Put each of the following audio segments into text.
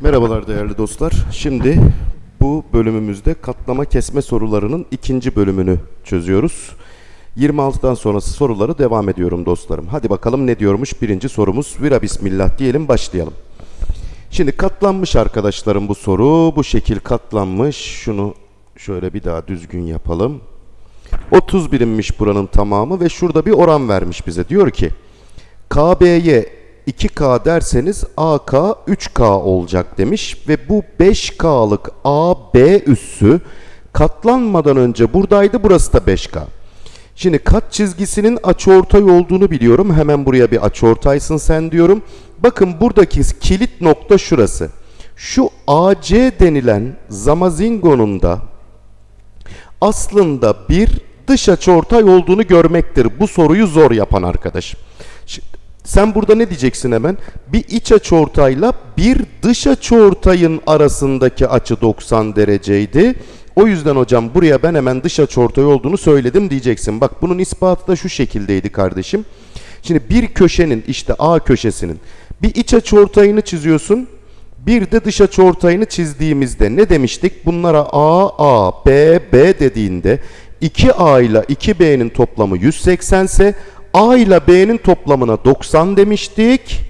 Merhabalar değerli dostlar. Şimdi bu bölümümüzde katlama kesme sorularının ikinci bölümünü çözüyoruz. 26'dan sonrası soruları devam ediyorum dostlarım. Hadi bakalım ne diyormuş birinci sorumuz. Vira bismillah diyelim başlayalım. Şimdi katlanmış arkadaşlarım bu soru. Bu şekil katlanmış. Şunu şöyle bir daha düzgün yapalım. 30 birimmiş buranın tamamı ve şurada bir oran vermiş bize. Diyor ki KB'ye 2K derseniz AK 3K olacak demiş ve bu 5K'lık AB üssü katlanmadan önce buradaydı burası da 5K. Şimdi kat çizgisinin açıortay olduğunu biliyorum. Hemen buraya bir açıortaysın sen diyorum. Bakın buradaki kilit nokta şurası. Şu AC denilen zamazingonun da aslında bir dış açıortay olduğunu görmektir. Bu soruyu zor yapan arkadaş. Şimdi sen burada ne diyeceksin hemen? Bir iç açıortayla bir dış açıortayın arasındaki açı 90 dereceydi. O yüzden hocam buraya ben hemen dış açıortay olduğunu söyledim diyeceksin. Bak bunun ispatı da şu şekildeydi kardeşim. Şimdi bir köşenin işte A köşesinin bir iç açıortayını çiziyorsun. Bir de dış açıortayını çizdiğimizde ne demiştik? Bunlara A, A, B, B dediğinde 2A ile 2B'nin toplamı 180 ise A ile B'nin toplamına 90 demiştik.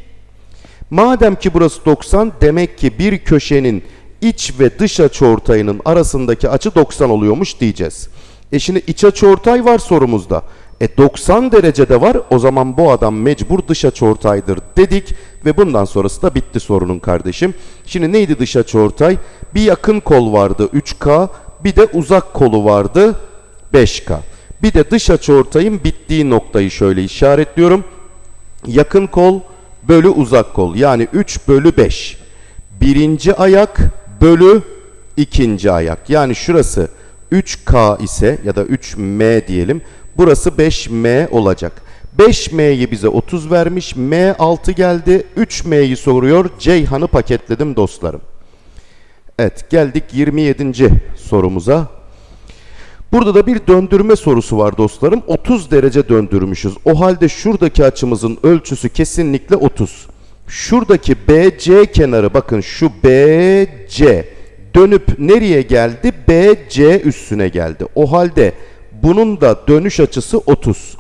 Madem ki burası 90 demek ki bir köşenin iç ve dış açıortayının arasındaki açı 90 oluyormuş diyeceğiz. E şimdi iç açıortay var sorumuzda. E 90 derecede var o zaman bu adam mecbur dış açıortaydır dedik ve bundan sonrası da bitti sorunun kardeşim. Şimdi neydi dış açıortay? Bir yakın kol vardı 3K bir de uzak kolu vardı 5K. Bir de dış açıortayın bittiği noktayı şöyle işaretliyorum. Yakın kol bölü uzak kol yani 3 bölü 5. Birinci ayak bölü ikinci ayak. Yani şurası 3K ise ya da 3M diyelim. Burası 5M olacak. 5M'yi bize 30 vermiş. M 6 geldi. 3M'yi soruyor. Ceyhan'ı paketledim dostlarım. Evet geldik 27. sorumuza. Burada da bir döndürme sorusu var dostlarım. 30 derece döndürmüşüz. O halde şuradaki açımızın ölçüsü kesinlikle 30. Şuradaki BC kenarı bakın şu BC dönüp nereye geldi? BC üstüne geldi. O halde bunun da dönüş açısı 30.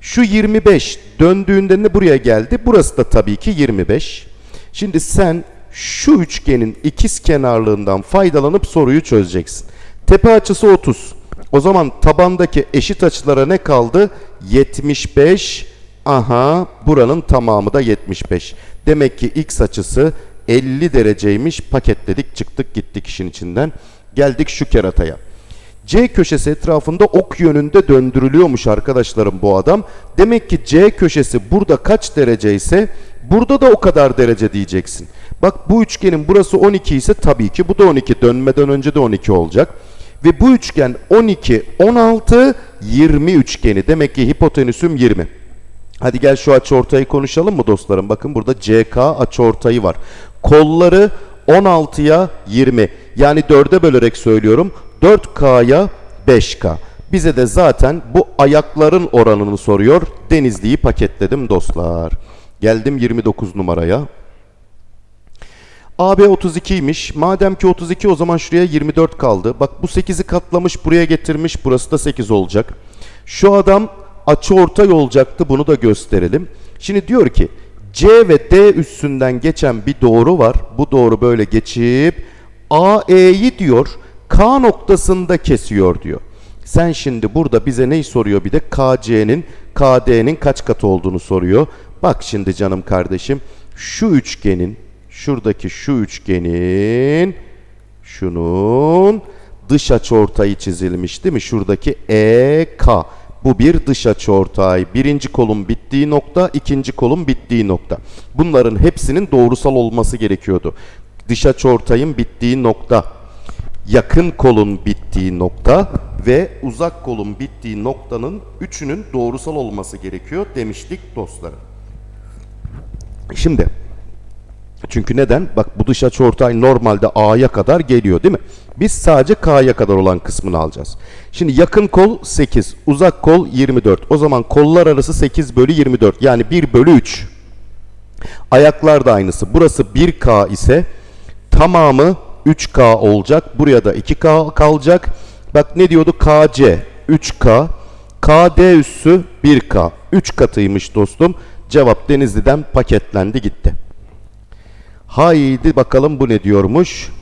Şu 25 döndüğünde ne buraya geldi? Burası da tabii ki 25. Şimdi sen şu üçgenin ikiz kenarlığından faydalanıp soruyu çözeceksin. Tepe açısı 30. O zaman tabandaki eşit açılara ne kaldı? 75. Aha buranın tamamı da 75. Demek ki x açısı 50 dereceymiş. Paketledik çıktık gittik işin içinden. Geldik şu kerataya. C köşesi etrafında ok yönünde döndürülüyormuş arkadaşlarım bu adam. Demek ki C köşesi burada kaç derece ise burada da o kadar derece diyeceksin. Bak bu üçgenin burası 12 ise tabii ki bu da 12 dönmeden önce de 12 olacak. Ve bu üçgen 12, 16, 20 üçgeni. Demek ki hipotenüsüm 20. Hadi gel şu açıortayı konuşalım mı dostlarım? Bakın burada CK açıortayı var. Kolları 16'ya 20. Yani 4'e bölerek söylüyorum. 4K'ya 5K. Bize de zaten bu ayakların oranını soruyor. Denizli'yi paketledim dostlar. Geldim 29 numaraya. AB 32'ymiş. Madem ki 32 o zaman şuraya 24 kaldı. Bak bu 8'i katlamış buraya getirmiş. Burası da 8 olacak. Şu adam açı ortay olacaktı. Bunu da gösterelim. Şimdi diyor ki C ve D üstünden geçen bir doğru var. Bu doğru böyle geçip AE'yi diyor K noktasında kesiyor diyor. Sen şimdi burada bize neyi soruyor bir de KC'nin KD'nin kaç katı olduğunu soruyor. Bak şimdi canım kardeşim şu üçgenin şuradaki şu üçgenin şunun dış açıortayı çizilmiş değil mi? Şuradaki EK. Bu bir dış açıortay. Birinci kolun bittiği nokta, ikinci kolun bittiği nokta. Bunların hepsinin doğrusal olması gerekiyordu. Dış açıortayın bittiği nokta, yakın kolun bittiği nokta ve uzak kolun bittiği noktanın üçünün doğrusal olması gerekiyor demiştik dostlarım. Şimdi çünkü neden? Bak bu dış açıortay normalde A'ya kadar geliyor değil mi? Biz sadece K'ya kadar olan kısmını alacağız. Şimdi yakın kol 8, uzak kol 24. O zaman kollar arası 8 bölü 24 yani 1 bölü 3. Ayaklar da aynısı. Burası 1K ise tamamı 3K olacak. Buraya da 2K kalacak. Bak ne diyordu? KC 3K. KD üssü 1K. 3 katıymış dostum. Cevap Denizli'den paketlendi gitti. Haydi bakalım bu ne diyormuş?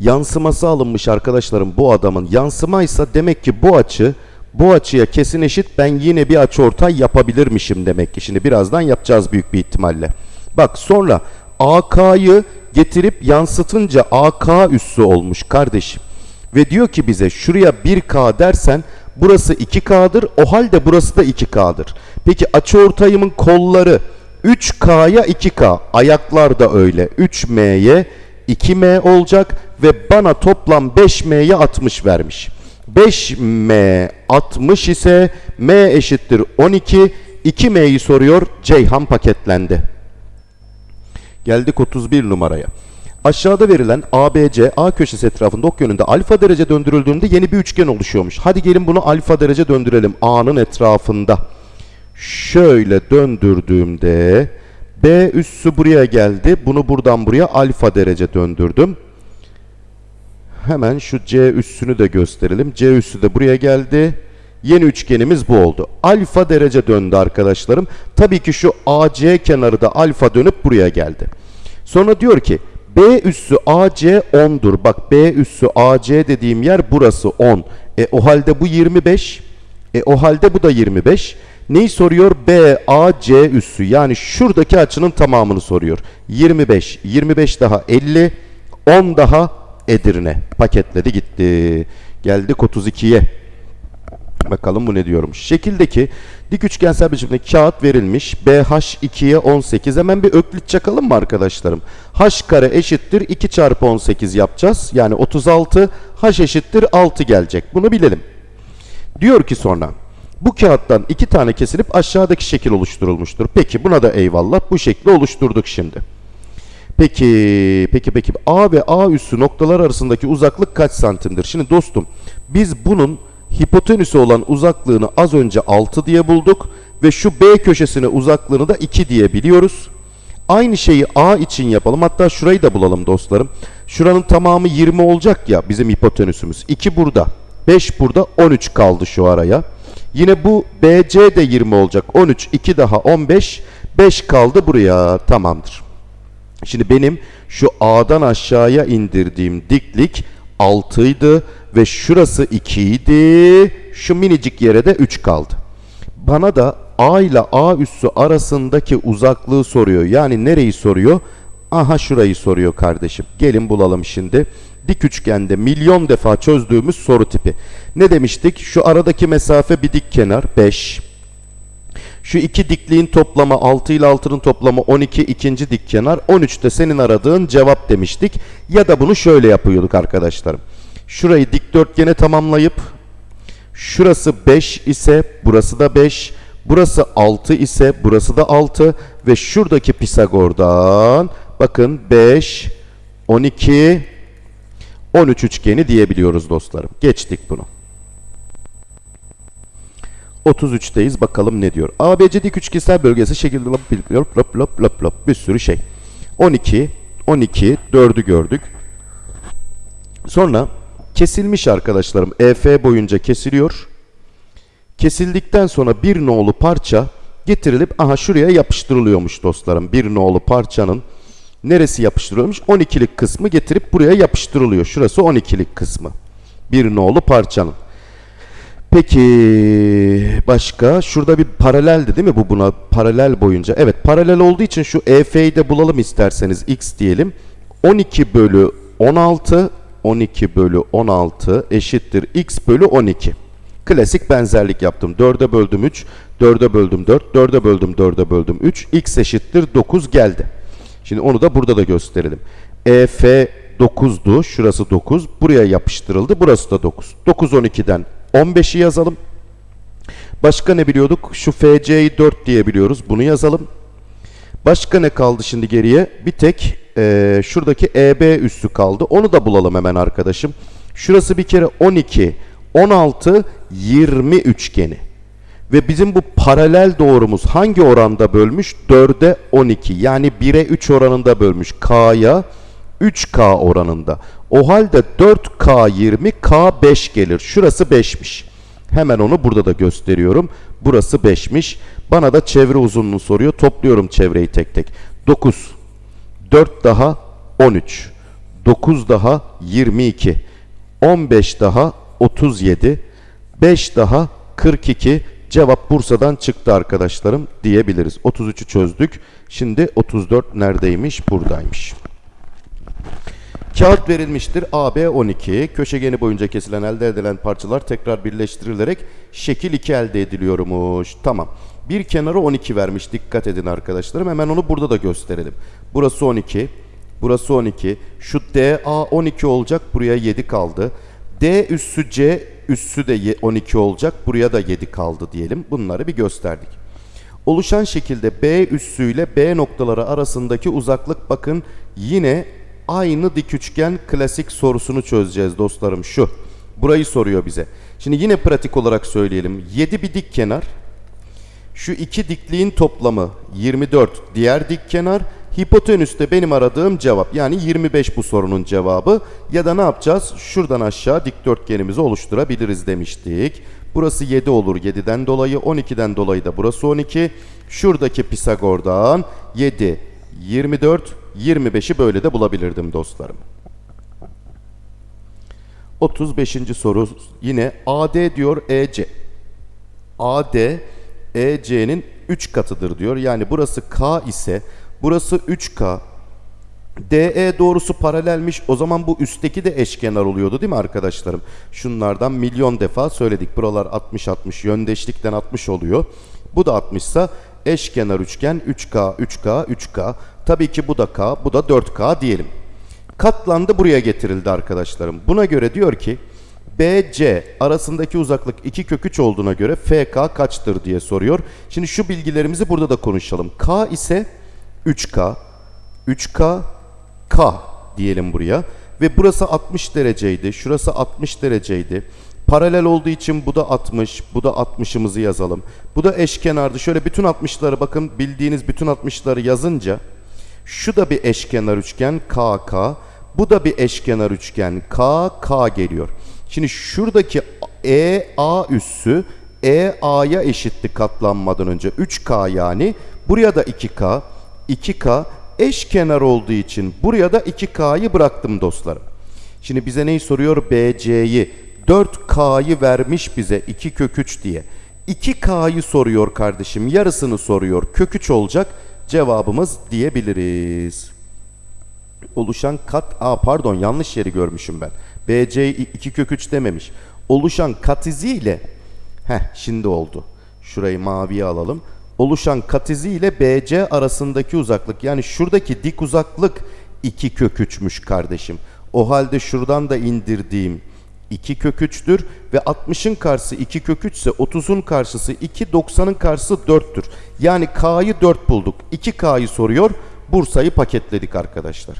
Yansıması alınmış arkadaşlarım bu adamın. Yansımaysa demek ki bu açı bu açıya kesin eşit ben yine bir açı ortay yapabilirmişim demek ki. Şimdi birazdan yapacağız büyük bir ihtimalle. Bak sonra AK'yı getirip yansıtınca AK üssü olmuş kardeşim. Ve diyor ki bize şuraya 1K dersen burası 2K'dır. O halde burası da 2K'dır. Peki açıortayımın kolları 3K'ya 2K. Ayaklar da öyle. 3M'ye 2M olacak ve bana toplam 5M'ye 60 vermiş. 5M 60 ise M eşittir 12. 2M'yi soruyor. Ceyhan paketlendi. Geldik 31 numaraya. Aşağıda verilen ABC A köşesi etrafında ok yönünde alfa derece döndürüldüğünde yeni bir üçgen oluşuyormuş. Hadi gelin bunu alfa derece döndürelim A'nın etrafında. Şöyle döndürdüğümde B üssü buraya geldi. Bunu buradan buraya alfa derece döndürdüm. Hemen şu C üssünü de gösterelim. C üssü de buraya geldi. Yeni üçgenimiz bu oldu. Alfa derece döndü arkadaşlarım. Tabii ki şu AC kenarı da alfa dönüp buraya geldi. Sonra diyor ki B üssü AC 10'dur. Bak B üssü AC dediğim yer burası 10. E o halde bu 25. E o halde bu da 25. Neyi soruyor? B, A, C üssü. Yani şuradaki açının tamamını soruyor. 25. 25 daha 50. 10 daha Edirne. Paketledi gitti. Geldik 32'ye. Bakalım bu ne diyormuş. Şekildeki dik üçgensel biçimde kağıt verilmiş. BH 2'ye 18. Hemen bir öklit çakalım mı arkadaşlarım? H kare eşittir 2 çarpı 18 yapacağız. Yani 36. H eşittir 6 gelecek. Bunu bilelim. Diyor ki sonra bu kağıttan iki tane kesilip aşağıdaki şekil oluşturulmuştur. Peki buna da eyvallah. Bu şekli oluşturduk şimdi. Peki, peki, peki. A ve A üssü noktalar arasındaki uzaklık kaç santimdir? Şimdi dostum biz bunun hipotenüsü olan uzaklığını az önce 6 diye bulduk ve şu B köşesine uzaklığını da 2 diye biliyoruz. Aynı şeyi A için yapalım. Hatta şurayı da bulalım dostlarım. Şuranın tamamı 20 olacak ya bizim hipotenüsümüz. 2 burada. 5 burada. 13 kaldı şu araya. Yine bu BC de 20 olacak. 13, 2 daha 15. 5 kaldı buraya. Tamamdır. Şimdi benim şu A'dan aşağıya indirdiğim diklik 6 idi ve şurası 2 idi. Şu minicik yere de 3 kaldı. Bana da A ile A üssü arasındaki uzaklığı soruyor. Yani nereyi soruyor? Aha şurayı soruyor kardeşim. Gelin bulalım şimdi. Dik üçgende milyon defa çözdüğümüz soru tipi. Ne demiştik? Şu aradaki mesafe bir dik kenar 5. Şu iki dikliğin toplamı 6 ile 6'nın toplamı 12 ikinci dik kenar. 13 de senin aradığın cevap demiştik. Ya da bunu şöyle yapıyorduk arkadaşlarım. Şurayı dikdörtgene tamamlayıp şurası 5 ise burası da 5. Burası 6 ise burası da 6 ve şuradaki Pisagor'dan bakın 5 12 13 üçgeni diyebiliyoruz dostlarım. Geçtik bunu. 33'teyiz. Bakalım ne diyor. ABC dik üçgensel bölgesi şekilde lop lop lop lop lop lop bir sürü şey. 12 12 4'ü gördük. Sonra kesilmiş arkadaşlarım. EF boyunca kesiliyor. Kesildikten sonra bir nolu parça getirilip aha şuraya yapıştırılıyormuş dostlarım. Bir nolu parçanın neresi yapıştırılmış? 12'lik kısmı getirip buraya yapıştırılıyor. Şurası 12'lik kısmı. Bir nolu parçanın. Peki başka? Şurada bir paraleldi değil mi bu buna? Paralel boyunca. Evet paralel olduğu için şu EF'yi de bulalım isterseniz. X diyelim. 12 bölü 16 12 bölü 16 eşittir x bölü 12 klasik benzerlik yaptım. 4'e böldüm 3 4'e böldüm 4 4'e böldüm 4'e böldüm 3 x eşittir 9 geldi şimdi onu da burada da gösterelim EF 9'du şurası 9 buraya yapıştırıldı burası da 9 9 12'den 15'i yazalım. Başka ne biliyorduk? Şu FC'yi 4 diye biliyoruz. Bunu yazalım. Başka ne kaldı şimdi geriye? Bir tek e, şuradaki EB üssü kaldı. Onu da bulalım hemen arkadaşım. Şurası bir kere 12, 16, 20 üçgeni. Ve bizim bu paralel doğrumuz hangi oranda bölmüş? 4'e 12 yani 1'e 3 oranında bölmüş. K'ya 3K oranında. O halde 4K 20 K 5 gelir. Şurası 5'miş. Hemen onu burada da gösteriyorum. Burası 5'miş. Bana da çevre uzunluğunu soruyor. Topluyorum çevreyi tek tek. 9 4 daha 13 9 daha 22 15 daha 37 5 daha 42 cevap Bursa'dan çıktı arkadaşlarım diyebiliriz. 33'ü çözdük. Şimdi 34 neredeymiş? Buradaymış. Kağıt verilmiştir. AB 12. Köşegeni boyunca kesilen elde edilen parçalar tekrar birleştirilerek şekil 2 elde ediliyormuş. Tamam. Bir kenarı 12 vermiş. Dikkat edin arkadaşlarım. Hemen onu burada da gösterelim. Burası 12. Burası 12. Şu DA 12 olacak. Buraya 7 kaldı. D üssü C üssü de ye- 12 olacak. Buraya da 7 kaldı diyelim. Bunları bir gösterdik. Oluşan şekilde B üssüyle B noktaları arasındaki uzaklık bakın yine aynı dik üçgen klasik sorusunu çözeceğiz dostlarım şu. Burayı soruyor bize. Şimdi yine pratik olarak söyleyelim. 7 bir dik kenar. Şu iki dikliğin toplamı 24 diğer dik kenar. Hipotenüs de benim aradığım cevap. Yani 25 bu sorunun cevabı. Ya da ne yapacağız? Şuradan aşağı dikdörtgenimizi oluşturabiliriz demiştik. Burası 7 olur 7'den dolayı. 12'den dolayı da burası 12. Şuradaki Pisagor'dan 7, 24, 25'i böyle de bulabilirdim dostlarım. 35. soru yine AD diyor EC. AD EC'nin 3 katıdır diyor. Yani burası K ise burası 3K. DE doğrusu paralelmiş. O zaman bu üstteki de eşkenar oluyordu değil mi arkadaşlarım? Şunlardan milyon defa söyledik. Buralar 60 60 yöndeşlikten 60 oluyor. Bu da 60 ise eşkenar üçgen 3K 3K 3K. Tabii ki bu da K, bu da 4K diyelim. Katlandı buraya getirildi arkadaşlarım. Buna göre diyor ki BC arasındaki uzaklık 2 kök 3 olduğuna göre FK kaçtır diye soruyor. Şimdi şu bilgilerimizi burada da konuşalım. K ise 3K, 3K, K diyelim buraya. Ve burası 60 dereceydi, şurası 60 dereceydi. Paralel olduğu için bu da 60, bu da 60'ımızı yazalım. Bu da eşkenardı. Şöyle bütün 60'ları bakın bildiğiniz bütün 60'ları yazınca şu da bir eşkenar üçgen KK. Bu da bir eşkenar üçgen KK geliyor. Şimdi şuradaki EA üssü EA'ya eşitti katlanmadan önce. 3K yani. Buraya da 2K. 2K eşkenar olduğu için buraya da 2K'yı bıraktım dostlarım. Şimdi bize neyi soruyor? BC'yi. 4K'yı vermiş bize 2 kök 3 diye. 2K'yı soruyor kardeşim. Yarısını soruyor. Kök 3 olacak cevabımız diyebiliriz. Oluşan kat... Aa pardon yanlış yeri görmüşüm ben. BC 2 kök 3 dememiş. Oluşan kat izi ile... Heh şimdi oldu. Şurayı maviye alalım. Oluşan kat izi ile BC arasındaki uzaklık. Yani şuradaki dik uzaklık 2 kök 3'müş kardeşim. O halde şuradan da indirdiğim 2 kök 3'tür ve 60'ın karşısı 2 kök 3 ise 30'un karşısı 2, 90'ın karşısı 4'tür. Yani K'yı 4 bulduk. 2K'yı soruyor. Bursa'yı paketledik arkadaşlar.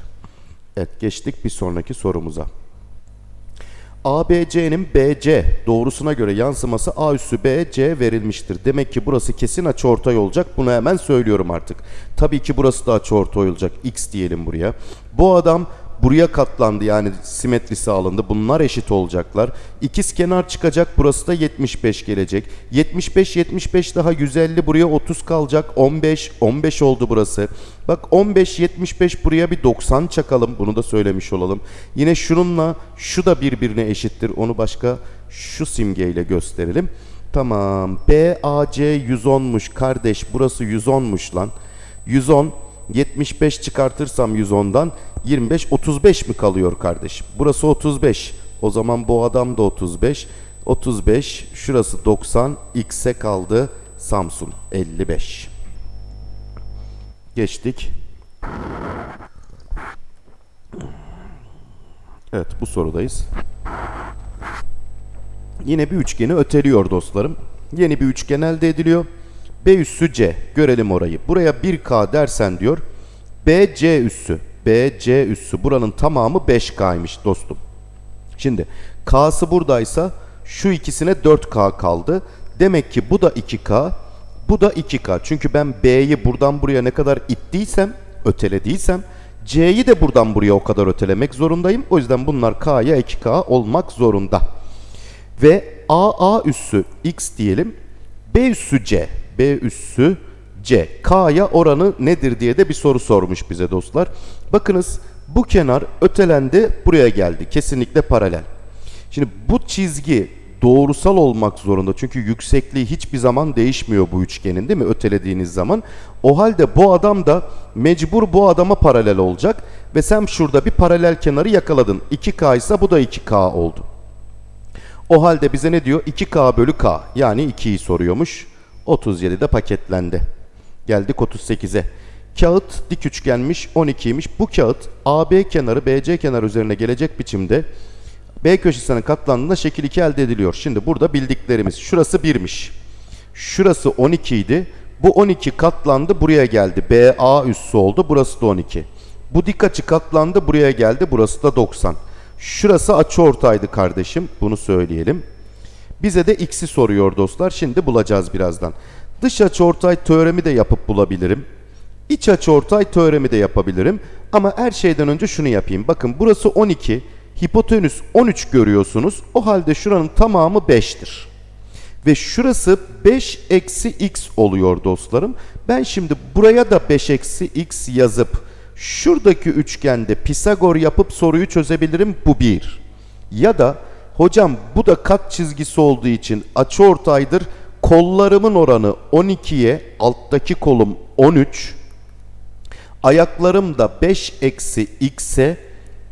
Evet geçtik bir sonraki sorumuza. ABC'nin BC doğrusuna göre yansıması A üssü BC verilmiştir. Demek ki burası kesin açıortay olacak. Bunu hemen söylüyorum artık. Tabii ki burası da açıortay olacak. X diyelim buraya. Bu adam buraya katlandı yani simetrisi alındı. Bunlar eşit olacaklar. İkiz kenar çıkacak. Burası da 75 gelecek. 75 75 daha 150 buraya 30 kalacak. 15 15 oldu burası. Bak 15 75 buraya bir 90 çakalım. Bunu da söylemiş olalım. Yine şununla şu da birbirine eşittir. Onu başka şu simgeyle gösterelim. Tamam. BAC 110'muş kardeş. Burası 110'muş lan. 110 75 çıkartırsam 110'dan 25 35 mi kalıyor kardeşim? Burası 35. O zaman bu adam da 35. 35 şurası 90 x'e kaldı Samsun 55. Geçtik. Evet bu sorudayız. Yine bir üçgeni öteliyor dostlarım. Yeni bir üçgen elde ediliyor. B üssü C. Görelim orayı. Buraya 1K dersen diyor. BC üssü. BC üssü. Buranın tamamı 5K'ymış dostum. Şimdi K'sı buradaysa şu ikisine 4K kaldı. Demek ki bu da 2K. Bu da 2K. Çünkü ben B'yi buradan buraya ne kadar ittiysem, ötelediysem C'yi de buradan buraya o kadar ötelemek zorundayım. O yüzden bunlar K'ya 2K olmak zorunda. Ve AA üssü X diyelim. B üssü C. B üssü C. K'ya oranı nedir diye de bir soru sormuş bize dostlar. Bakınız bu kenar ötelendi buraya geldi. Kesinlikle paralel. Şimdi bu çizgi doğrusal olmak zorunda. Çünkü yüksekliği hiçbir zaman değişmiyor bu üçgenin değil mi? Ötelediğiniz zaman. O halde bu adam da mecbur bu adama paralel olacak. Ve sen şurada bir paralel kenarı yakaladın. 2K ise bu da 2K oldu. O halde bize ne diyor? 2K bölü K. Yani 2'yi soruyormuş. 37'de paketlendi. Geldik 38'e. Kağıt dik üçgenmiş 12'ymiş. Bu kağıt AB kenarı BC kenarı üzerine gelecek biçimde B köşesine katlandığında şekil 2 elde ediliyor. Şimdi burada bildiklerimiz. Şurası 1'miş. Şurası 12 idi. Bu 12 katlandı buraya geldi. BA üssü oldu. Burası da 12. Bu dik açı katlandı buraya geldi. Burası da 90. Şurası açı ortaydı kardeşim. Bunu söyleyelim. Bize de x'i soruyor dostlar. Şimdi bulacağız birazdan. Dış açıortay teoremi de yapıp bulabilirim. İç açıortay teoremi de yapabilirim. Ama her şeyden önce şunu yapayım. Bakın burası 12. Hipotenüs 13 görüyorsunuz. O halde şuranın tamamı 5'tir. Ve şurası 5 eksi x oluyor dostlarım. Ben şimdi buraya da 5 eksi x yazıp şuradaki üçgende Pisagor yapıp soruyu çözebilirim. Bu bir. Ya da hocam bu da kat çizgisi olduğu için açıortaydır. Kollarımın oranı 12'ye alttaki kolum 13. Ayaklarım da 5 eksi x'e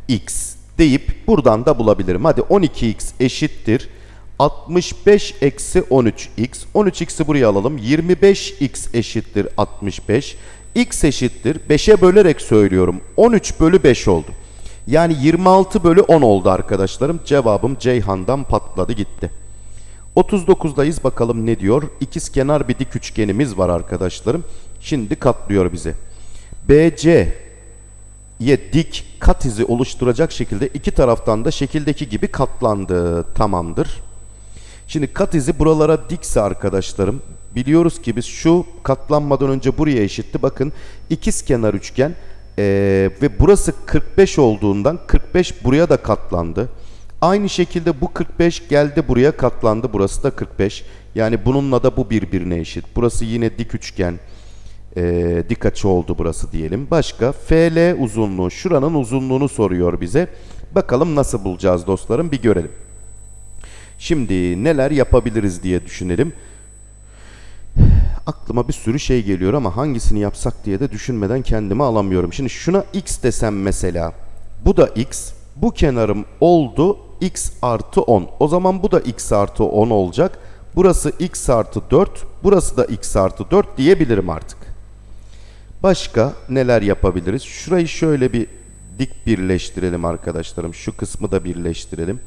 x deyip buradan da bulabilirim. Hadi 12x eşittir. 65 eksi 13x. 13x'i buraya alalım. 25x eşittir 65. x eşittir. 5'e bölerek söylüyorum. 13 bölü 5 oldu. Yani 26 bölü 10 oldu arkadaşlarım. Cevabım Ceyhan'dan patladı gitti. 39'dayız bakalım ne diyor. İkiz kenar bir dik üçgenimiz var arkadaşlarım. Şimdi katlıyor bize. BC ye dik kat izi oluşturacak şekilde iki taraftan da şekildeki gibi katlandı. Tamamdır. Şimdi kat izi buralara dikse arkadaşlarım biliyoruz ki biz şu katlanmadan önce buraya eşitti. Bakın ikiz kenar üçgen ee, ve burası 45 olduğundan 45 buraya da katlandı. Aynı şekilde bu 45 geldi buraya katlandı. Burası da 45. Yani bununla da bu birbirine eşit. Burası yine dik üçgen e, dik açı oldu burası diyelim. Başka FL uzunluğu şuranın uzunluğunu soruyor bize. Bakalım nasıl bulacağız dostlarım bir görelim. Şimdi neler yapabiliriz diye düşünelim. Aklıma bir sürü şey geliyor ama hangisini yapsak diye de düşünmeden kendimi alamıyorum. Şimdi şuna x desem mesela. Bu da x. Bu kenarım oldu x artı 10. O zaman bu da x artı 10 olacak. Burası x artı 4. Burası da x artı 4 diyebilirim artık. Başka neler yapabiliriz? Şurayı şöyle bir dik birleştirelim arkadaşlarım. Şu kısmı da birleştirelim.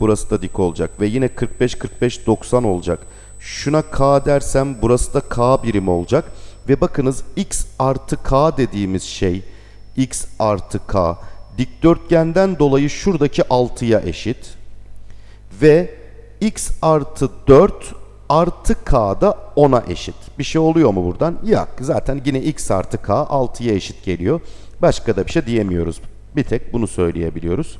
Burası da dik olacak ve yine 45 45 90 olacak. Şuna k dersem burası da k birim olacak. Ve bakınız x artı k dediğimiz şey x artı k dikdörtgenden dolayı şuradaki 6'ya eşit. Ve x artı 4 artı k da 10'a eşit. Bir şey oluyor mu buradan? Yok. Zaten yine x artı k 6'ya eşit geliyor. Başka da bir şey diyemiyoruz. Bir tek bunu söyleyebiliyoruz.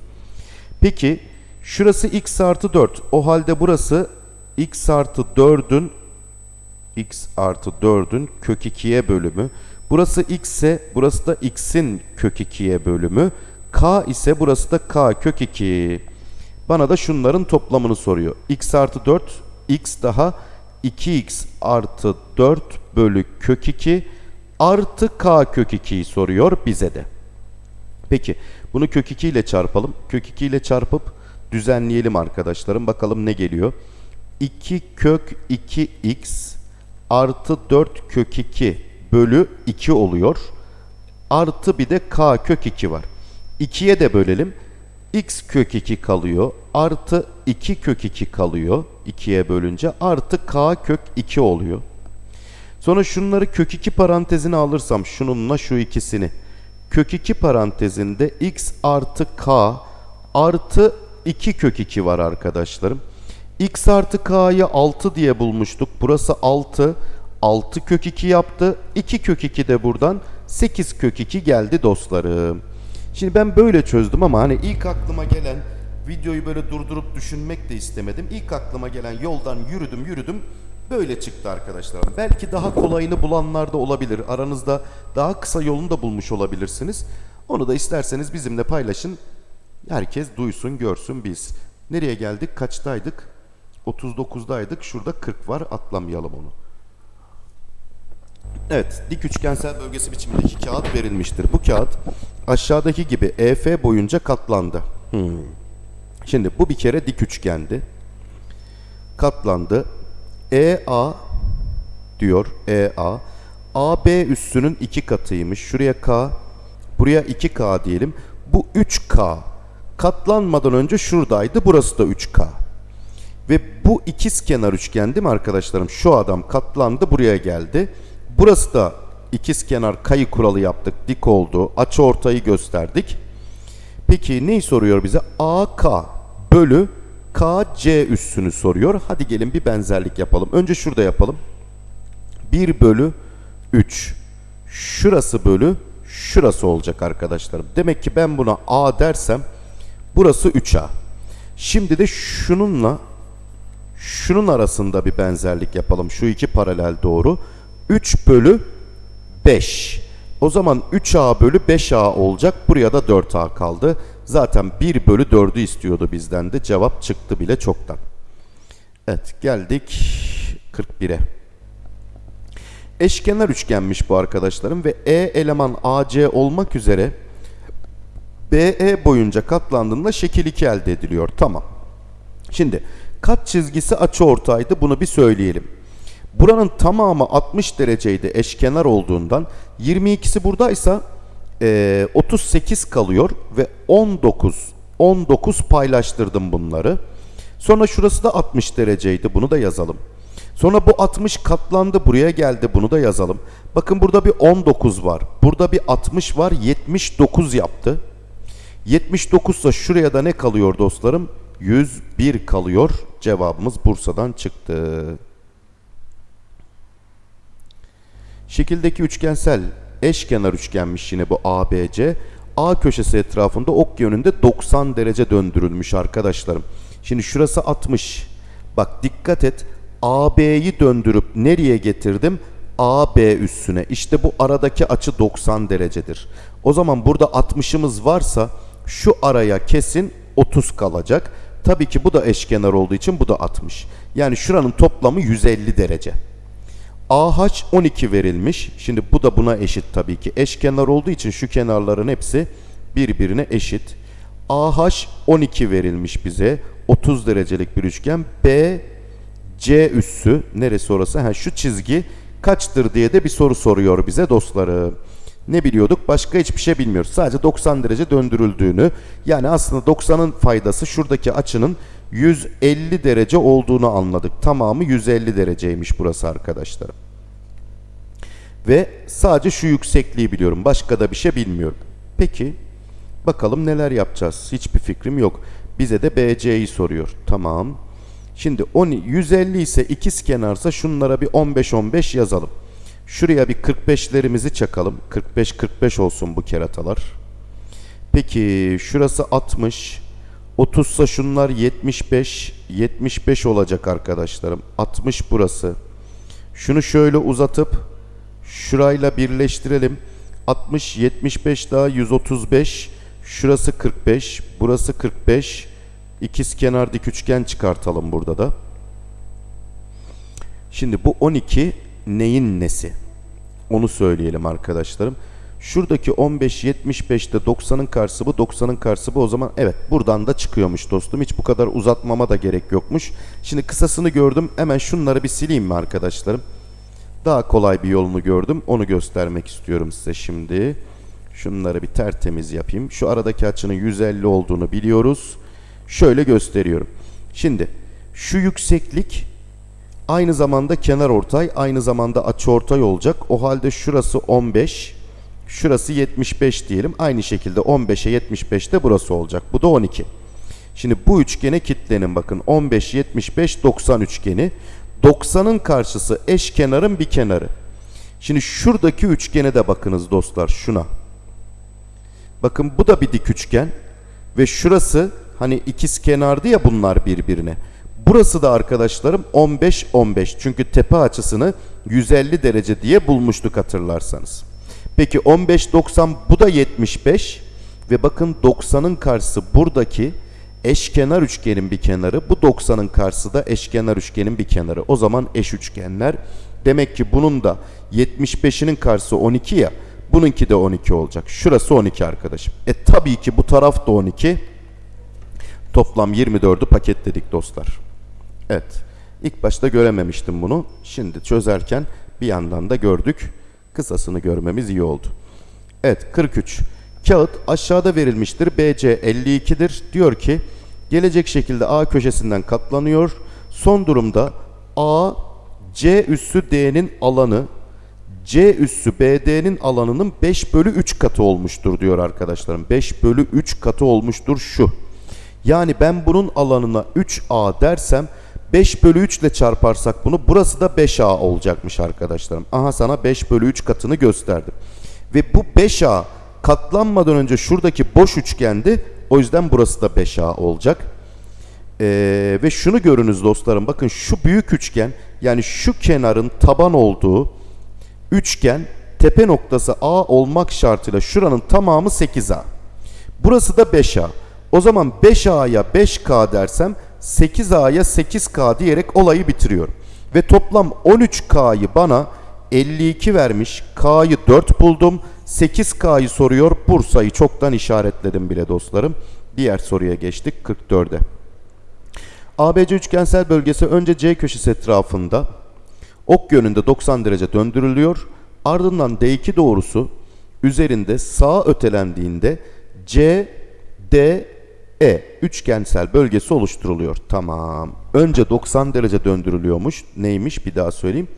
Peki şurası x artı 4. O halde burası x artı 4'ün x artı 4'ün kök 2'ye bölümü. Burası x ise burası da x'in kök 2'ye bölümü. k ise burası da k kök 2. Bana da şunların toplamını soruyor. x artı 4 x daha 2x artı 4 bölü kök 2 artı k kök 2'yi soruyor bize de. Peki bunu kök 2 ile çarpalım. Kök 2 ile çarpıp düzenleyelim arkadaşlarım. Bakalım ne geliyor. 2 kök 2x artı 4 kök 2 bölü 2 oluyor. Artı bir de k kök 2 var. 2'ye de bölelim. X kök 2 kalıyor. Artı 2 kök 2 kalıyor. 2'ye bölünce. Artı k kök 2 oluyor. Sonra şunları kök 2 parantezine alırsam şununla şu ikisini. Kök 2 parantezinde x artı k artı 2 kök 2 var arkadaşlarım. x artı k'yı 6 diye bulmuştuk. Burası 6. 6 kök 2 yaptı. 2 kök 2 de buradan 8 kök 2 geldi dostlarım. Şimdi ben böyle çözdüm ama hani ilk aklıma gelen videoyu böyle durdurup düşünmek de istemedim. İlk aklıma gelen yoldan yürüdüm yürüdüm böyle çıktı arkadaşlar. Belki daha kolayını bulanlar da olabilir. Aranızda daha kısa yolunu da bulmuş olabilirsiniz. Onu da isterseniz bizimle paylaşın. Herkes duysun, görsün, biz. Nereye geldik? Kaçtaydık? 39'daydık. Şurada 40 var. Atlamayalım onu. Evet, dik üçgensel bölgesi biçimindeki kağıt verilmiştir. Bu kağıt aşağıdaki gibi EF boyunca katlandı. Hmm. Şimdi bu bir kere dik üçgendi. Katlandı. EA diyor EA. AB üssünün iki katıymış. Şuraya K, buraya 2K diyelim. Bu 3K. Katlanmadan önce şuradaydı. Burası da 3K. Ve bu ikiz kenar üçgen değil mi arkadaşlarım? Şu adam katlandı buraya geldi. Burası da ikiz kenar kayı kuralı yaptık. Dik oldu. Açı ortayı gösterdik. Peki neyi soruyor bize? AK bölü KC üssünü soruyor. Hadi gelin bir benzerlik yapalım. Önce şurada yapalım. 1 bölü 3. Şurası bölü şurası olacak arkadaşlarım. Demek ki ben buna A dersem burası 3A. Şimdi de şununla şunun arasında bir benzerlik yapalım. Şu iki paralel doğru. 3 bölü 5. O zaman 3A bölü 5A olacak. Buraya da 4A kaldı. Zaten 1 bölü 4'ü istiyordu bizden de. Cevap çıktı bile çoktan. Evet geldik 41'e. Eşkenar üçgenmiş bu arkadaşlarım ve E eleman AC olmak üzere BE boyunca katlandığında şekil 2 elde ediliyor. Tamam. Şimdi kat çizgisi açı ortaydı bunu bir söyleyelim. Buranın tamamı 60 dereceydi eşkenar olduğundan 22'si buradaysa e, 38 kalıyor ve 19 19 paylaştırdım bunları. Sonra şurası da 60 dereceydi bunu da yazalım. Sonra bu 60 katlandı buraya geldi bunu da yazalım. Bakın burada bir 19 var. Burada bir 60 var 79 yaptı. 79 ise şuraya da ne kalıyor dostlarım? 101 kalıyor. Cevabımız Bursa'dan çıktı. Şekildeki üçgensel eşkenar üçgenmiş yine bu ABC. A köşesi etrafında ok yönünde 90 derece döndürülmüş arkadaşlarım. Şimdi şurası 60. Bak dikkat et. AB'yi döndürüp nereye getirdim? AB üssüne. İşte bu aradaki açı 90 derecedir. O zaman burada 60'ımız varsa şu araya kesin 30 kalacak. Tabii ki bu da eşkenar olduğu için bu da 60. Yani şuranın toplamı 150 derece. AH 12 verilmiş. Şimdi bu da buna eşit tabii ki. Eşkenar olduğu için şu kenarların hepsi birbirine eşit. AH 12 verilmiş bize. 30 derecelik bir üçgen. B C üssü neresi orası? Ha, şu çizgi kaçtır diye de bir soru soruyor bize dostlarım. Ne biliyorduk? Başka hiçbir şey bilmiyoruz. Sadece 90 derece döndürüldüğünü yani aslında 90'ın faydası şuradaki açının 150 derece olduğunu anladık. Tamamı 150 dereceymiş burası arkadaşlarım. Ve sadece şu yüksekliği biliyorum. Başka da bir şey bilmiyorum. Peki bakalım neler yapacağız? Hiçbir fikrim yok. Bize de BC'yi soruyor. Tamam. Şimdi 10, 150 ise ikiz kenarsa şunlara bir 15-15 yazalım. Şuraya bir 45'lerimizi çakalım. 45-45 olsun bu keratalar. Peki şurası 60. 30 ise şunlar 75. 75 olacak arkadaşlarım. 60 burası. Şunu şöyle uzatıp şurayla birleştirelim. 60, 75 daha 135. Şurası 45. Burası 45. İkiz kenar dik üçgen çıkartalım burada da. Şimdi bu 12 neyin nesi? Onu söyleyelim arkadaşlarım. Şuradaki 15 75'te 90'ın karşısı bu 90'ın karşısı bu o zaman evet buradan da çıkıyormuş dostum. Hiç bu kadar uzatmama da gerek yokmuş. Şimdi kısasını gördüm. Hemen şunları bir sileyim mi arkadaşlarım? Daha kolay bir yolunu gördüm. Onu göstermek istiyorum size şimdi. Şunları bir tertemiz yapayım. Şu aradaki açının 150 olduğunu biliyoruz. Şöyle gösteriyorum. Şimdi şu yükseklik aynı zamanda kenar ortay, aynı zamanda açı ortay olacak. O halde şurası 15, şurası 75 diyelim. Aynı şekilde 15'e 75 de burası olacak. Bu da 12. Şimdi bu üçgene kitlenin bakın. 15, 75, 90 üçgeni. 90'ın karşısı eş kenarın bir kenarı. Şimdi şuradaki üçgene de bakınız dostlar şuna. Bakın bu da bir dik üçgen ve şurası hani ikiz kenardı ya bunlar birbirine. Burası da arkadaşlarım 15 15 çünkü tepe açısını 150 derece diye bulmuştuk hatırlarsanız. Peki 15 90 bu da 75 ve bakın 90'ın karşısı buradaki eşkenar üçgenin bir kenarı. Bu 90'ın karşısı da eşkenar üçgenin bir kenarı. O zaman eş üçgenler. Demek ki bunun da 75'inin karşısı 12 ya. Bununki de 12 olacak. Şurası 12 arkadaşım. E tabii ki bu taraf da 12. Toplam 24'ü paketledik dostlar. Evet. İlk başta görememiştim bunu. Şimdi çözerken bir yandan da gördük. Kısasını görmemiz iyi oldu. Evet 43. Kağıt aşağıda verilmiştir. BC 52'dir. Diyor ki gelecek şekilde A köşesinden katlanıyor. Son durumda A C üssü D'nin alanı C üssü BD'nin alanının 5 bölü 3 katı olmuştur diyor arkadaşlarım. 5 bölü 3 katı olmuştur şu. Yani ben bunun alanına 3A dersem 5 bölü 3 ile çarparsak bunu burası da 5A olacakmış arkadaşlarım. Aha sana 5 bölü 3 katını gösterdim. Ve bu 5A katlanmadan önce şuradaki boş üçgendi. O yüzden burası da 5A olacak. Ee, ve şunu görünüz dostlarım. Bakın şu büyük üçgen yani şu kenarın taban olduğu üçgen tepe noktası A olmak şartıyla şuranın tamamı 8A. Burası da 5A. O zaman 5A'ya 5K dersem 8A'ya 8K diyerek olayı bitiriyorum. Ve toplam 13K'yı bana 52 vermiş. K'yı 4 buldum. 8K'yı soruyor. Bursa'yı çoktan işaretledim bile dostlarım. Diğer soruya geçtik 44'e. ABC üçgensel bölgesi önce C köşesi etrafında ok yönünde 90 derece döndürülüyor. Ardından D2 doğrusu üzerinde sağa ötelendiğinde C, D, E üçgensel bölgesi oluşturuluyor. Tamam. Önce 90 derece döndürülüyormuş. Neymiş bir daha söyleyeyim.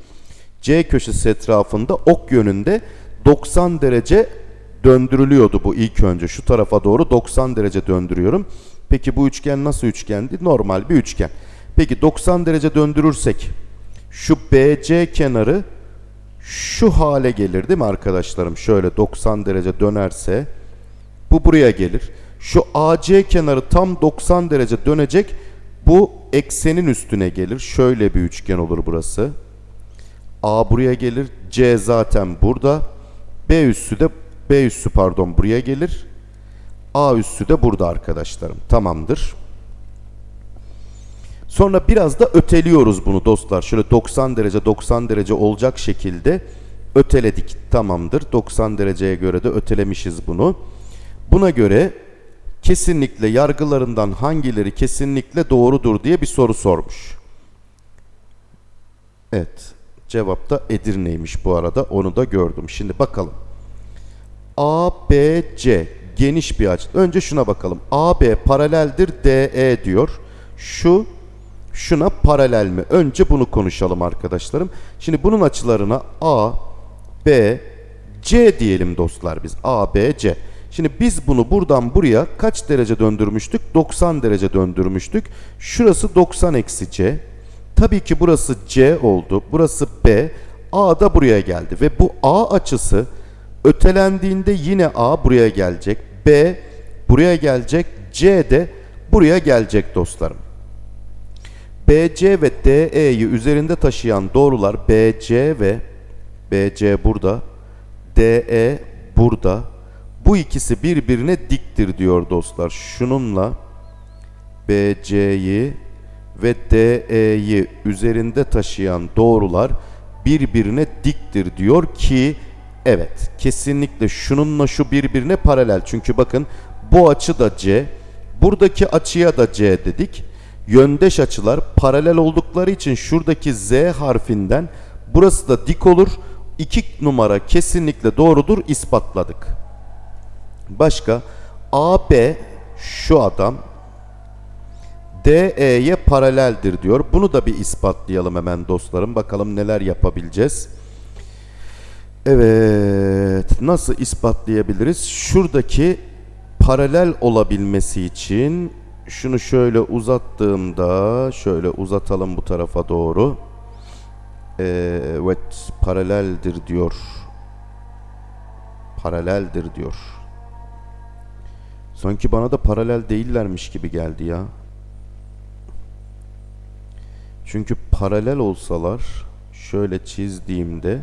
C köşesi etrafında ok yönünde 90 derece döndürülüyordu bu ilk önce. Şu tarafa doğru 90 derece döndürüyorum. Peki bu üçgen nasıl üçgendi? Normal bir üçgen. Peki 90 derece döndürürsek şu BC kenarı şu hale gelir değil mi arkadaşlarım? Şöyle 90 derece dönerse bu buraya gelir. Şu AC kenarı tam 90 derece dönecek. Bu eksenin üstüne gelir. Şöyle bir üçgen olur burası. A buraya gelir. C zaten burada. B üssü de B üssü pardon buraya gelir. A üssü de burada arkadaşlarım. Tamamdır. Sonra biraz da öteliyoruz bunu dostlar. Şöyle 90 derece 90 derece olacak şekilde öteledik. Tamamdır. 90 dereceye göre de ötelemişiz bunu. Buna göre kesinlikle yargılarından hangileri kesinlikle doğrudur diye bir soru sormuş. Evet. Cevap da Edirne'ymiş bu arada. Onu da gördüm. Şimdi bakalım. A, B, C geniş bir açı. Önce şuna bakalım. AB paraleldir DE diyor. Şu şuna paralel mi? Önce bunu konuşalım arkadaşlarım. Şimdi bunun açılarına A, B, C diyelim dostlar biz. A, B, C. Şimdi biz bunu buradan buraya kaç derece döndürmüştük? 90 derece döndürmüştük. Şurası 90 eksi C. Tabii ki burası C oldu. Burası B. A da buraya geldi. Ve bu A açısı ötelendiğinde yine A buraya gelecek. B buraya gelecek. C de buraya gelecek dostlarım. BC ve DE'yi üzerinde taşıyan doğrular BC ve BC burada, DE burada. Bu ikisi birbirine diktir diyor dostlar. Şununla BC'yi ve DE'yi üzerinde taşıyan doğrular birbirine diktir diyor ki evet kesinlikle şununla şu birbirine paralel. Çünkü bakın bu açı da C, buradaki açıya da C dedik. Yöndeş açılar paralel oldukları için şuradaki Z harfinden burası da dik olur. 2 numara kesinlikle doğrudur ispatladık. Başka AB şu adam DE'ye paraleldir diyor. Bunu da bir ispatlayalım hemen dostlarım. Bakalım neler yapabileceğiz. Evet, nasıl ispatlayabiliriz? Şuradaki paralel olabilmesi için şunu şöyle uzattığımda şöyle uzatalım bu tarafa doğru. Evet paraleldir diyor. Paraleldir diyor. Sanki bana da paralel değillermiş gibi geldi ya. Çünkü paralel olsalar şöyle çizdiğimde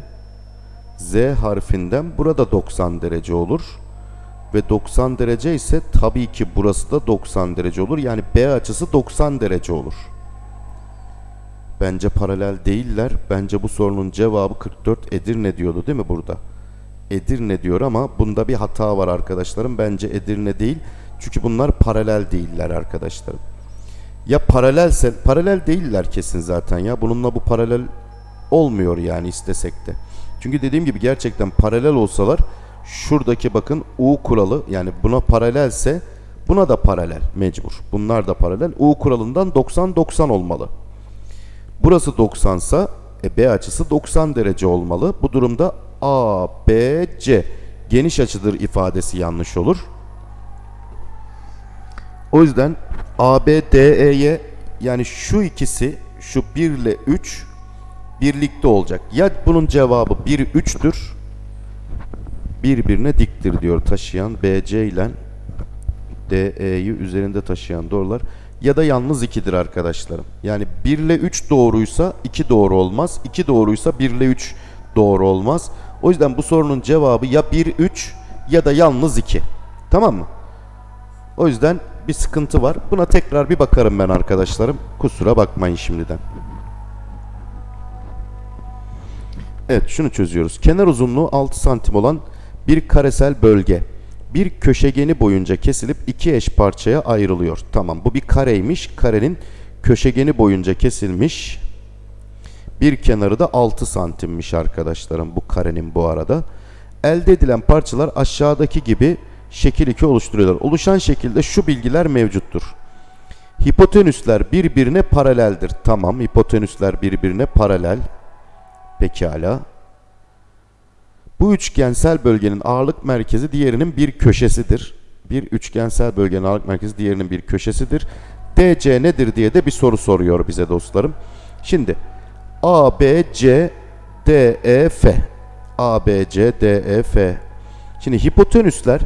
Z harfinden burada 90 derece olur. Ve 90 derece ise tabii ki burası da 90 derece olur. Yani B açısı 90 derece olur. Bence paralel değiller. Bence bu sorunun cevabı 44 Edirne diyordu değil mi burada? Edirne diyor ama bunda bir hata var arkadaşlarım. Bence Edirne değil. Çünkü bunlar paralel değiller arkadaşlarım. Ya paralelse, paralel değiller kesin zaten ya. Bununla bu paralel olmuyor yani istesek de. Çünkü dediğim gibi gerçekten paralel olsalar şuradaki bakın U kuralı yani buna paralelse buna da paralel mecbur. Bunlar da paralel. U kuralından 90-90 olmalı. Burası 90 sa e, B açısı 90 derece olmalı. Bu durumda A, B, C geniş açıdır ifadesi yanlış olur. O yüzden A, B, D, E'ye yani şu ikisi şu 1 ile 3 birlikte olacak. Ya bunun cevabı 1 3'tür. Birbirine diktir diyor taşıyan BC ile DE'yi üzerinde taşıyan doğrular ya da yalnız 2'dir arkadaşlarım. Yani 1 ile 3 doğruysa 2 doğru olmaz. 2 doğruysa 1 ile 3 doğru olmaz. O yüzden bu sorunun cevabı ya 1 3 ya da yalnız 2. Tamam mı? O yüzden bir sıkıntı var. Buna tekrar bir bakarım ben arkadaşlarım. Kusura bakmayın şimdiden. Evet şunu çözüyoruz. Kenar uzunluğu 6 santim olan bir karesel bölge bir köşegeni boyunca kesilip iki eş parçaya ayrılıyor. Tamam bu bir kareymiş. Karenin köşegeni boyunca kesilmiş. Bir kenarı da 6 santimmiş arkadaşlarım bu karenin bu arada. Elde edilen parçalar aşağıdaki gibi şekil 2 oluşturuyorlar. Oluşan şekilde şu bilgiler mevcuttur. Hipotenüsler birbirine paraleldir. Tamam hipotenüsler birbirine paralel. Pekala. Bu üçgensel bölgenin ağırlık merkezi diğerinin bir köşesidir. Bir üçgensel bölgenin ağırlık merkezi diğerinin bir köşesidir. DC nedir diye de bir soru soruyor bize dostlarım. Şimdi A, B, C, D, E, F. A, B, C, D, E, F. Şimdi hipotenüsler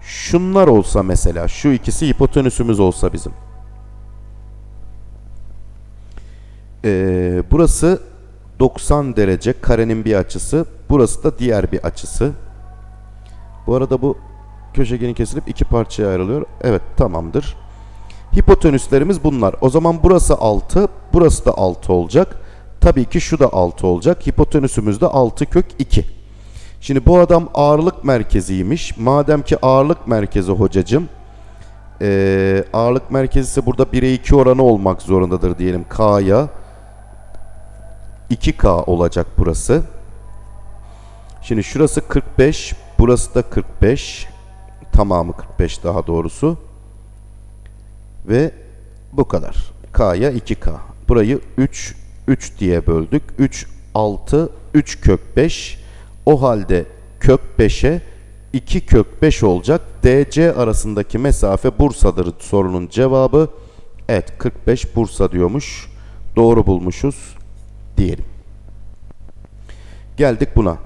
şunlar olsa mesela, şu ikisi hipotenüsümüz olsa bizim. Ee, burası 90 derece karenin bir açısı. Burası da diğer bir açısı. Bu arada bu köşegeni kesilip iki parçaya ayrılıyor. Evet tamamdır. Hipotenüslerimiz bunlar. O zaman burası 6, burası da 6 olacak. Tabii ki şu da 6 olacak. Hipotenüsümüz de 6 kök 2. Şimdi bu adam ağırlık merkeziymiş. Madem ki ağırlık merkezi hocacım. Ee, ağırlık merkezi ise burada 1'e 2 oranı olmak zorundadır diyelim K'ya. 2K olacak burası. Şimdi şurası 45, burası da 45. Tamamı 45 daha doğrusu. Ve bu kadar. K'ya 2K. Burayı 3, 3 diye böldük. 3, 6, 3 kök 5. O halde kök 5'e 2 kök 5 olacak. DC arasındaki mesafe Bursa'dır sorunun cevabı. Evet 45 Bursa diyormuş. Doğru bulmuşuz diyelim. Geldik buna.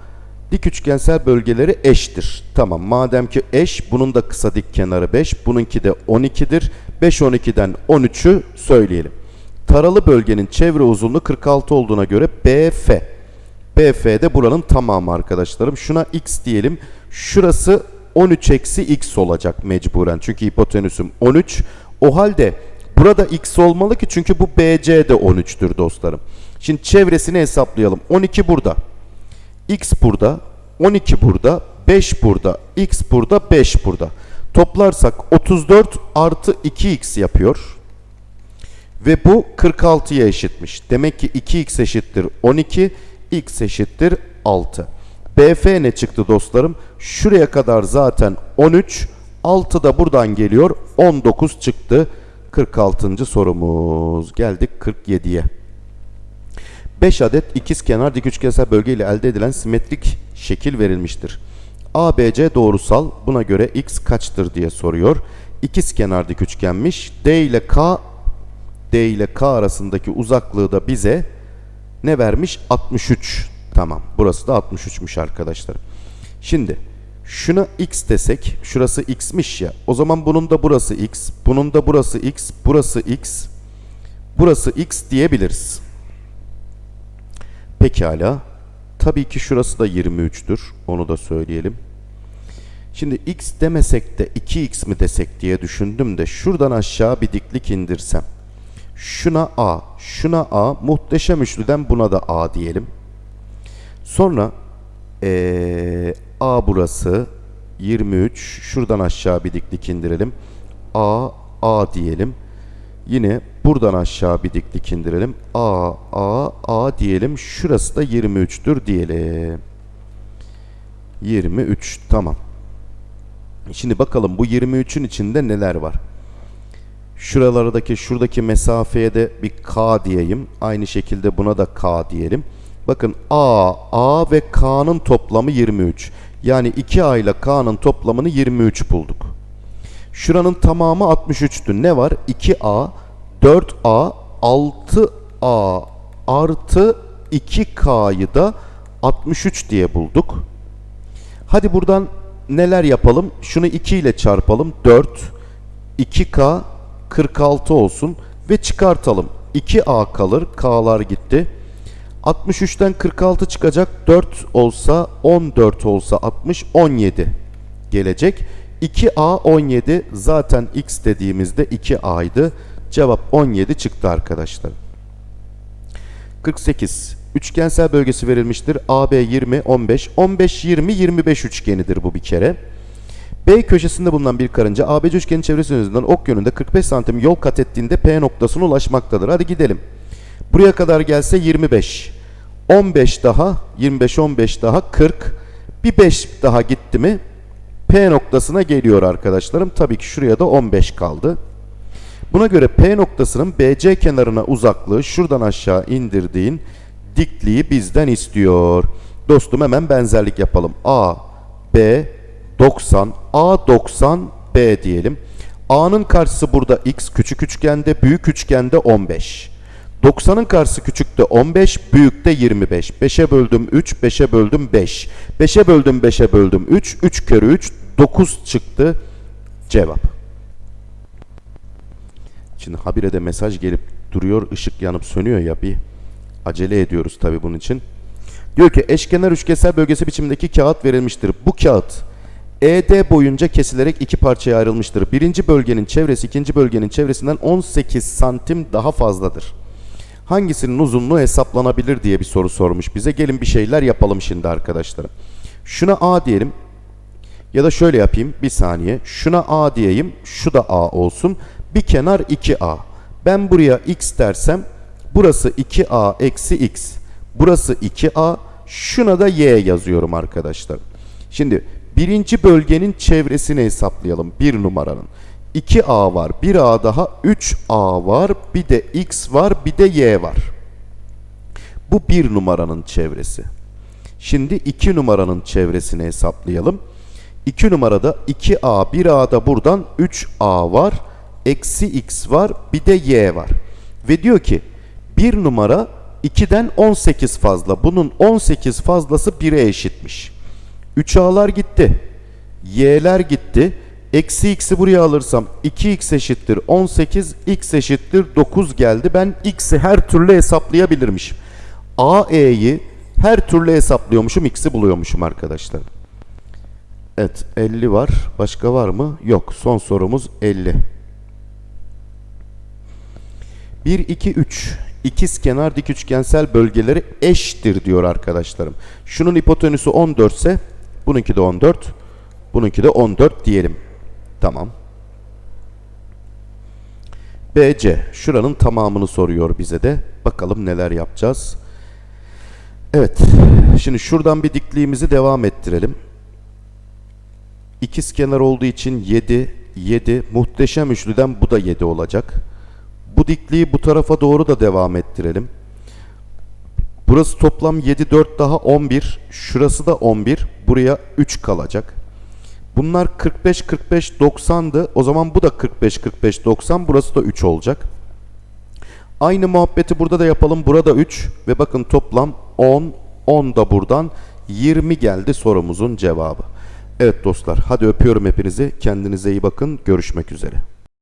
Dik üçgensel bölgeleri eştir. Tamam madem ki eş bunun da kısa dik kenarı 5 bununki de 12'dir. 5 12'den 13'ü söyleyelim. Taralı bölgenin çevre uzunluğu 46 olduğuna göre BF. BF de buranın tamamı arkadaşlarım. Şuna x diyelim. Şurası 13 eksi x olacak mecburen. Çünkü hipotenüsüm 13. O halde burada x olmalı ki çünkü bu BC de 13'tür dostlarım. Şimdi çevresini hesaplayalım. 12 burada. X burada. 12 burada. 5 burada. X burada. 5 burada. Toplarsak 34 artı 2x yapıyor. Ve bu 46'ya eşitmiş. Demek ki 2x eşittir 12. X eşittir 6. BF ne çıktı dostlarım? Şuraya kadar zaten 13. 6 da buradan geliyor. 19 çıktı. 46. sorumuz. Geldik 47'ye. 5 adet ikizkenar dik üçgensel bölge ile elde edilen simetrik şekil verilmiştir. ABC doğrusal buna göre x kaçtır diye soruyor. İkizkenar dik üçgenmiş. D ile K D ile K arasındaki uzaklığı da bize ne vermiş? 63. Tamam. Burası da 63'müş arkadaşlar. Şimdi şuna x desek, şurası x'miş ya. O zaman bunun da burası x, bunun da burası x, burası x, burası x diyebiliriz. Pekala. Tabii ki şurası da 23'tür. Onu da söyleyelim. Şimdi x demesek de 2x mi desek diye düşündüm de şuradan aşağı bir diklik indirsem. Şuna a, şuna a, muhteşem üçlüden buna da a diyelim. Sonra ee, a burası 23. Şuradan aşağı bir diklik indirelim. a, a diyelim. Yine buradan aşağı bir diklik indirelim. A, A, A diyelim. Şurası da 23'tür diyelim. 23 tamam. Şimdi bakalım bu 23'ün içinde neler var? Şuralardaki şuradaki mesafeye de bir K diyeyim. Aynı şekilde buna da K diyelim. Bakın A, A ve K'nın toplamı 23. Yani 2A ile K'nın toplamını 23 bulduk. Şuranın tamamı 63'tü. Ne var? 2A, 4A, 6A artı 2K'yı da 63 diye bulduk. Hadi buradan neler yapalım? Şunu 2 ile çarpalım. 4, 2K 46 olsun ve çıkartalım. 2A kalır. K'lar gitti. 63'ten 46 çıkacak. 4 olsa 14 olsa 60 17 gelecek. 2A 17 zaten x dediğimizde 2A'ydı. Cevap 17 çıktı arkadaşlar. 48. Üçgensel bölgesi verilmiştir. AB 20, 15. 15, 20, 25 üçgenidir bu bir kere. B köşesinde bulunan bir karınca ABC üçgenin çevresi üzerinden ok yönünde 45 santim yol kat ettiğinde P noktasına ulaşmaktadır. Hadi gidelim. Buraya kadar gelse 25. 15 daha, 25, 15 daha 40. Bir 5 daha gitti mi P noktasına geliyor arkadaşlarım. Tabii ki şuraya da 15 kaldı. Buna göre P noktasının BC kenarına uzaklığı şuradan aşağı indirdiğin dikliği bizden istiyor. Dostum hemen benzerlik yapalım. A, B, 90, A 90, B diyelim. A'nın karşısı burada X küçük üçgende, büyük üçgende 15. 90'ın karşısı küçükte 15, büyükte 25. 5'e böldüm 3, 5'e böldüm 5. 5'e böldüm 5'e böldüm 3, 3 kere 3, 9 çıktı cevap. Şimdi habire de mesaj gelip duruyor, ışık yanıp sönüyor ya bir acele ediyoruz tabi bunun için. Diyor ki eşkenar üçgensel bölgesi biçimindeki kağıt verilmiştir. Bu kağıt ED boyunca kesilerek iki parçaya ayrılmıştır. Birinci bölgenin çevresi ikinci bölgenin çevresinden 18 santim daha fazladır. Hangisinin uzunluğu hesaplanabilir diye bir soru sormuş bize. Gelin bir şeyler yapalım şimdi arkadaşlar. Şuna A diyelim. Ya da şöyle yapayım bir saniye. Şuna A diyeyim. Şu da A olsun. Bir kenar 2A. Ben buraya X dersem burası 2A eksi X. Burası 2A. Şuna da Y yazıyorum arkadaşlar. Şimdi birinci bölgenin çevresini hesaplayalım. Bir numaranın. 2A var. 1A daha 3A var. Bir de X var. Bir de Y var. Bu bir numaranın çevresi. Şimdi 2 numaranın çevresini hesaplayalım. 2 numarada 2A, 1A'da buradan 3A var. Eksi X var. Bir de Y var. Ve diyor ki 1 numara 2'den 18 fazla. Bunun 18 fazlası 1'e eşitmiş. 3A'lar gitti. Y'ler gitti. Eksi x'i buraya alırsam 2x eşittir 18, x eşittir 9 geldi. Ben x'i her türlü hesaplayabilirmişim. A, E'yi her türlü hesaplıyormuşum, x'i buluyormuşum arkadaşlar. Evet 50 var. Başka var mı? Yok. Son sorumuz 50. 1, 2, 3. İkiz kenar dik üçgensel bölgeleri eşittir diyor arkadaşlarım. Şunun hipotenüsü 14 ise bununki de 14. Bununki de 14 diyelim. Tamam. BC. Şuranın tamamını soruyor bize de. Bakalım neler yapacağız. Evet. Şimdi şuradan bir dikliğimizi devam ettirelim. İkiz kenar olduğu için 7, 7. Muhteşem üçlüden bu da 7 olacak. Bu dikliği bu tarafa doğru da devam ettirelim. Burası toplam 7, 4 daha 11. Şurası da 11. Buraya 3 kalacak. Bunlar 45, 45, 90'dı. O zaman bu da 45, 45, 90. Burası da 3 olacak. Aynı muhabbeti burada da yapalım. Burada 3 ve bakın toplam 10. 10 da buradan 20 geldi sorumuzun cevabı. Evet dostlar hadi öpüyorum hepinizi. Kendinize iyi bakın. Görüşmek üzere.